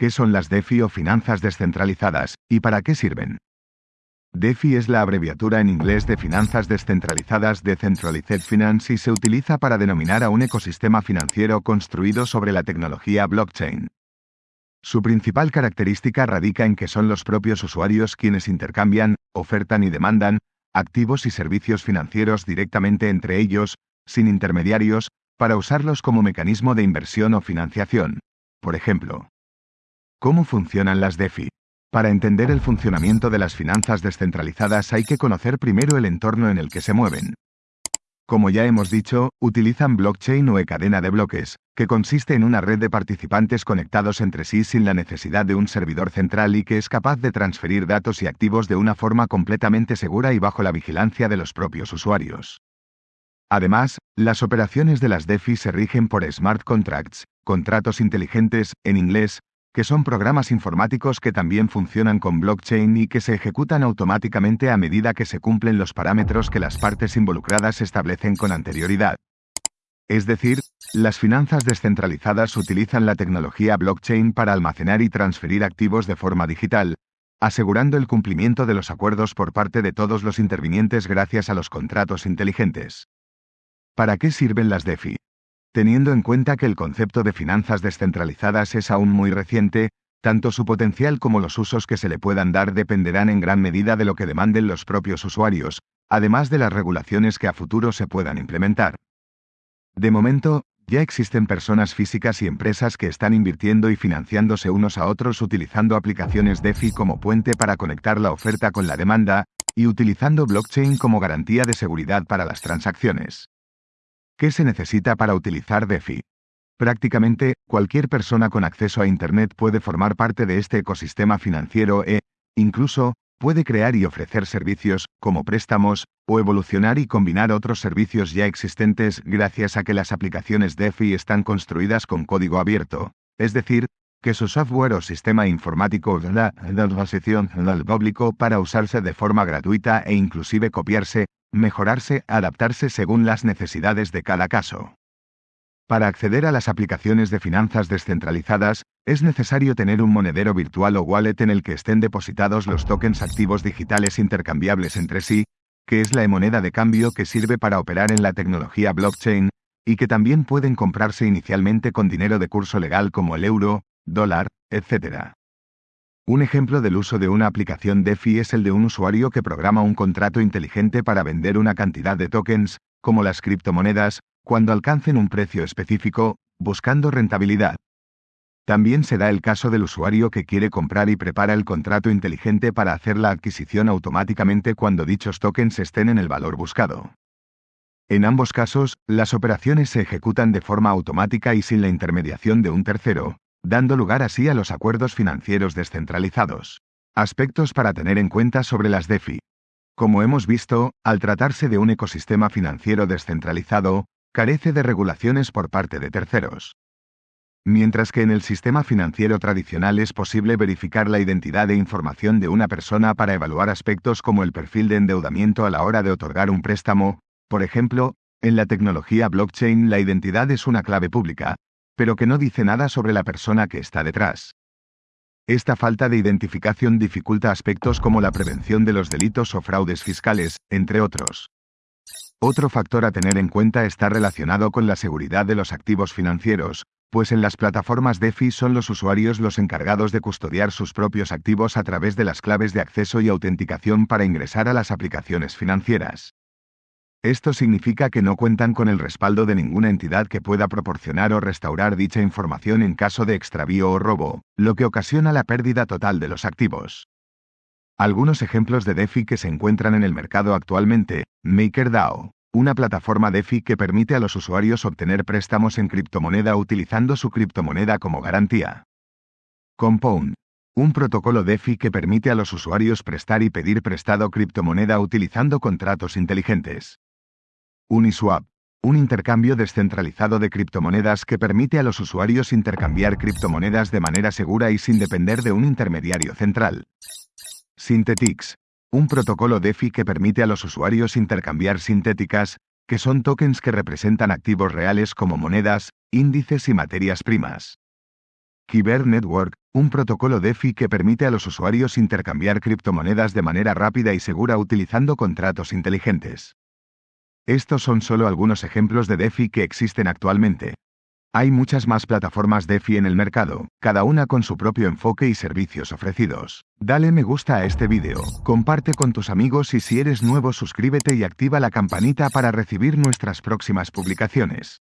¿Qué son las DeFi o finanzas descentralizadas, y para qué sirven? DeFi es la abreviatura en inglés de Finanzas Descentralizadas Decentralized Finance y se utiliza para denominar a un ecosistema financiero construido sobre la tecnología blockchain. Su principal característica radica en que son los propios usuarios quienes intercambian, ofertan y demandan activos y servicios financieros directamente entre ellos, sin intermediarios, para usarlos como mecanismo de inversión o financiación. Por ejemplo, ¿cómo funcionan las DeFi? Para entender el funcionamiento de las finanzas descentralizadas hay que conocer primero el entorno en el que se mueven. Como ya hemos dicho, utilizan blockchain o e-cadena de bloques, que consiste en una red de participantes conectados entre sí sin la necesidad de un servidor central y que es capaz de transferir datos y activos de una forma completamente segura y bajo la vigilancia de los propios usuarios. Además, las operaciones de las DeFi se rigen por smart contracts, contratos inteligentes, en inglés, que son programas informáticos que también funcionan con blockchain y que se ejecutan automáticamente a medida que se cumplen los parámetros que las partes involucradas establecen con anterioridad. Es decir, las finanzas descentralizadas utilizan la tecnología blockchain para almacenar y transferir activos de forma digital, asegurando el cumplimiento de los acuerdos por parte de todos los intervinientes gracias a los contratos inteligentes. ¿Para qué sirven las DeFi? Teniendo en cuenta que el concepto de finanzas descentralizadas es aún muy reciente, tanto su potencial como los usos que se le puedan dar dependerán en gran medida de lo que demanden los propios usuarios, además de las regulaciones que a futuro se puedan implementar. De momento, ya existen personas físicas y empresas que están invirtiendo y financiándose unos a otros utilizando aplicaciones DeFi como puente para conectar la oferta con la demanda, y utilizando blockchain como garantía de seguridad para las transacciones. ¿Qué se necesita para utilizar DeFi? Prácticamente, cualquier persona con acceso a Internet puede formar parte de este ecosistema financiero e, incluso, puede crear y ofrecer servicios, como préstamos, o evolucionar y combinar otros servicios ya existentes gracias a que las aplicaciones DeFi están construidas con código abierto, es decir, que su software o sistema informático da posición al público para usarse de forma gratuita e inclusive copiarse, mejorarse, adaptarse según las necesidades de cada caso. Para acceder a las aplicaciones de finanzas descentralizadas, es necesario tener un monedero virtual o wallet en el que estén depositados los tokens activos digitales intercambiables entre sí, que es la moneda de cambio que sirve para operar en la tecnología blockchain, y que también pueden comprarse inicialmente con dinero de curso legal como el euro, dólar, etc. Un ejemplo del uso de una aplicación DeFi es el de un usuario que programa un contrato inteligente para vender una cantidad de tokens, como las criptomonedas, cuando alcancen un precio específico, buscando rentabilidad. También se da el caso del usuario que quiere comprar y prepara el contrato inteligente para hacer la adquisición automáticamente cuando dichos tokens estén en el valor buscado. En ambos casos, las operaciones se ejecutan de forma automática y sin la intermediación de un tercero, dando lugar así a los acuerdos financieros descentralizados. Aspectos para tener en cuenta sobre las DeFi. Como hemos visto, al tratarse de un ecosistema financiero descentralizado, carece de regulaciones por parte de terceros. Mientras que en el sistema financiero tradicional es posible verificar la identidad e información de una persona para evaluar aspectos como el perfil de endeudamiento a la hora de otorgar un préstamo, por ejemplo, en la tecnología blockchain la identidad es una clave pública, pero que no dice nada sobre la persona que está detrás. Esta falta de identificación dificulta aspectos como la prevención de los delitos o fraudes fiscales, entre otros. Otro factor a tener en cuenta está relacionado con la seguridad de los activos financieros, pues en las plataformas DeFi son los usuarios los encargados de custodiar sus propios activos a través de las claves de acceso y autenticación para ingresar a las aplicaciones financieras. Esto significa que no cuentan con el respaldo de ninguna entidad que pueda proporcionar o restaurar dicha información en caso de extravío o robo, lo que ocasiona la pérdida total de los activos. Algunos ejemplos de DeFi que se encuentran en el mercado actualmente, MakerDAO, una plataforma DeFi que permite a los usuarios obtener préstamos en criptomoneda utilizando su criptomoneda como garantía. Compound, un protocolo DeFi que permite a los usuarios prestar y pedir prestado criptomoneda utilizando contratos inteligentes. Uniswap, un intercambio descentralizado de criptomonedas que permite a los usuarios intercambiar criptomonedas de manera segura y sin depender de un intermediario central. Synthetix, un protocolo DeFi que permite a los usuarios intercambiar sintéticas, que son tokens que representan activos reales como monedas, índices y materias primas. Kyber Network, un protocolo DeFi que permite a los usuarios intercambiar criptomonedas de manera rápida y segura utilizando contratos inteligentes. Estos son solo algunos ejemplos de DeFi que existen actualmente. Hay muchas más plataformas DeFi en el mercado, cada una con su propio enfoque y servicios ofrecidos. Dale me gusta a este vídeo, comparte con tus amigos y si eres nuevo suscríbete y activa la campanita para recibir nuestras próximas publicaciones.